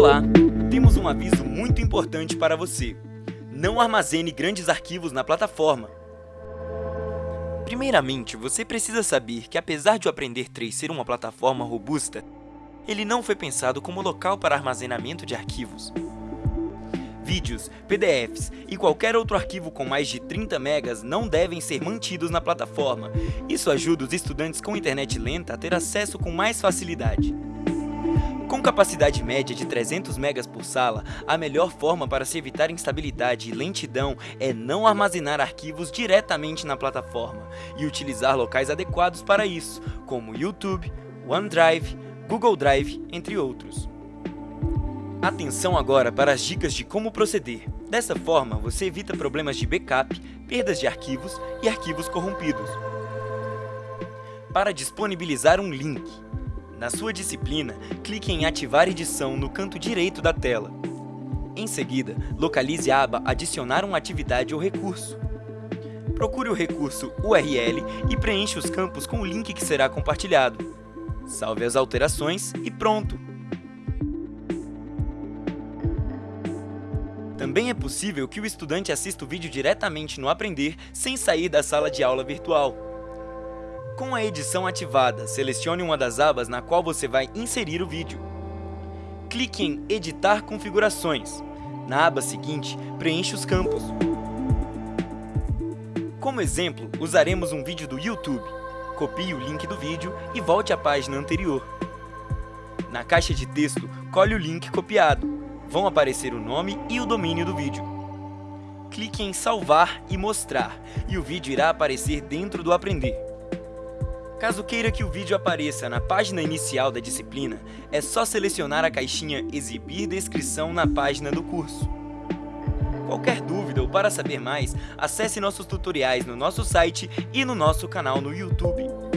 Olá! Temos um aviso muito importante para você. Não armazene grandes arquivos na plataforma. Primeiramente, você precisa saber que apesar de o Aprender 3 ser uma plataforma robusta, ele não foi pensado como local para armazenamento de arquivos. Vídeos, PDFs e qualquer outro arquivo com mais de 30 megas não devem ser mantidos na plataforma. Isso ajuda os estudantes com internet lenta a ter acesso com mais facilidade. Com capacidade média de 300 megas por sala, a melhor forma para se evitar instabilidade e lentidão é não armazenar arquivos diretamente na plataforma e utilizar locais adequados para isso, como YouTube, OneDrive, Google Drive, entre outros. Atenção agora para as dicas de como proceder. Dessa forma, você evita problemas de backup, perdas de arquivos e arquivos corrompidos. Para disponibilizar um link, na sua disciplina, clique em Ativar edição no canto direito da tela. Em seguida, localize a aba Adicionar uma atividade ou recurso. Procure o recurso URL e preencha os campos com o link que será compartilhado. Salve as alterações e pronto! Também é possível que o estudante assista o vídeo diretamente no Aprender sem sair da sala de aula virtual. Com a edição ativada, selecione uma das abas na qual você vai inserir o vídeo. Clique em Editar configurações. Na aba seguinte, preencha os campos. Como exemplo, usaremos um vídeo do YouTube. Copie o link do vídeo e volte à página anterior. Na caixa de texto, colhe o link copiado. Vão aparecer o nome e o domínio do vídeo. Clique em Salvar e Mostrar, e o vídeo irá aparecer dentro do Aprender. Caso queira que o vídeo apareça na página inicial da disciplina, é só selecionar a caixinha Exibir descrição na página do curso. Qualquer dúvida ou para saber mais, acesse nossos tutoriais no nosso site e no nosso canal no YouTube.